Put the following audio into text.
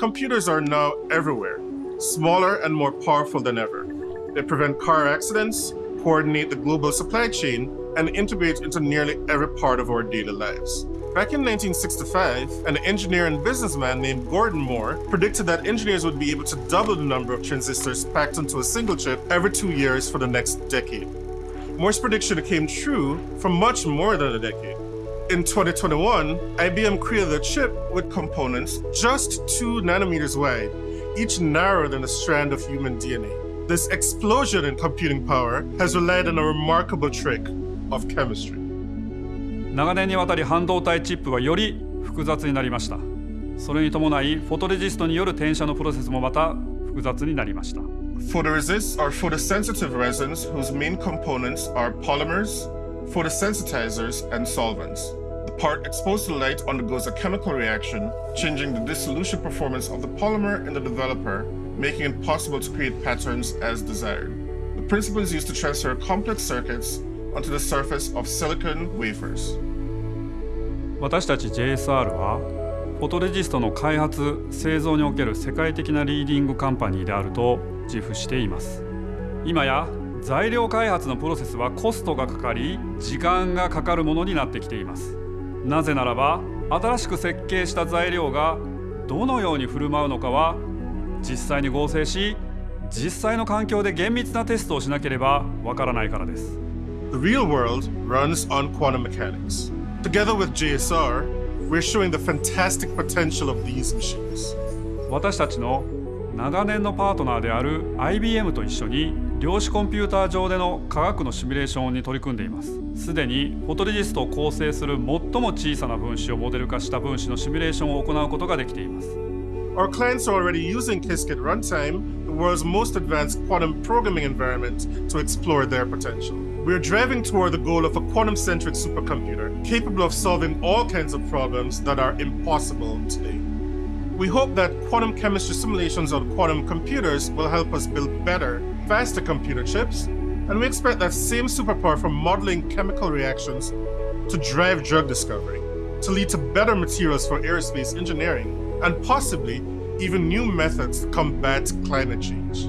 computers are now everywhere, smaller and more powerful than ever. They prevent car accidents, coordinate the global supply chain, and integrate into nearly every part of our daily lives. Back in 1965, an engineer and businessman named Gordon Moore predicted that engineers would be able to double the number of transistors packed into a single chip every two years for the next decade. Moore's prediction came true for much more than a decade. In 2021, IBM created a chip with components just two nanometers wide, each narrower than a strand of human DNA. This explosion in computing power has relied on a remarkable trick of chemistry. 長年にわたり半導体チップはより複雑になりましたそれに伴いフォトレジストによる転写のプロセスもまた複雑になりました Photoresists are photosensitive resins whose main components are polymers, photosensitizers, and solvents. Part exposed to light undergoes a chemical reaction, changing the dissolution performance of the polymer in the developer, making it possible to create patterns as desired. The principle is used to transfer complex circuits onto the surface of silicon wafers. 私たち JSR はフォトレジストの開発製造における世界的なリーディングカンパニーであると自負しています今や材料開発のプロセスはコストがかかり時間がかかるものになってきていますなぜならば新しく設計した材料がどのように振る舞うのかは実際に合成し実際の環境で厳密なテストをしなければわからないからです The real world runs on quantum mechanics. Together with JSR, we're showing the fantastic potential of these machines. 私たちの長年のパートナーである IBM と一緒に量子コンピューター上での科学のシミュレーションに取り組んでいますすでにフォトレジストを構成する最も小さな分子をモデル化した分子のシミュレーションを行うことができています Our clients are already using Qiskit Runtime, the world's most advanced quantum programming environment, to explore their potential. We're driving toward the goal of a quantum centric supercomputer capable of solving all kinds of problems that are impossible today. We hope that quantum chemistry simulations on quantum computers will help us build better, faster computer chips, and we expect that same superpower from modeling chemical reactions to drive drug discovery, to lead to better materials for aerospace engineering, and possibly even new methods to combat climate change.